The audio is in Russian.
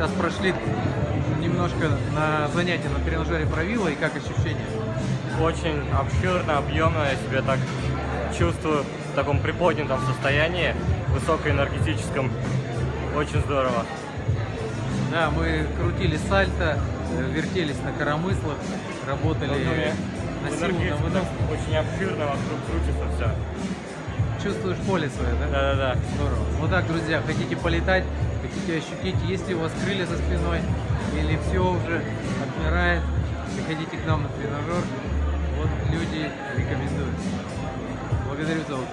Сейчас прошли немножко на занятия на тренажере правила и как ощущения? Очень обширно, объемно, я себя так чувствую в таком приподнятом состоянии, высокоэнергетическом. Очень здорово. Да, мы крутили сальто, э, вертелись на коромыслах, работали на В силу, на выдох. так очень обширно, вокруг крутится все. Чувствуешь поле свое, да? Да-да-да. Здорово. Вот так, друзья, хотите полетать, хотите ощутить, есть ли у вас крылья за спиной, или все уже отмирает, приходите к нам на тренажер. Вот люди рекомендуют. Благодарю за отзыв.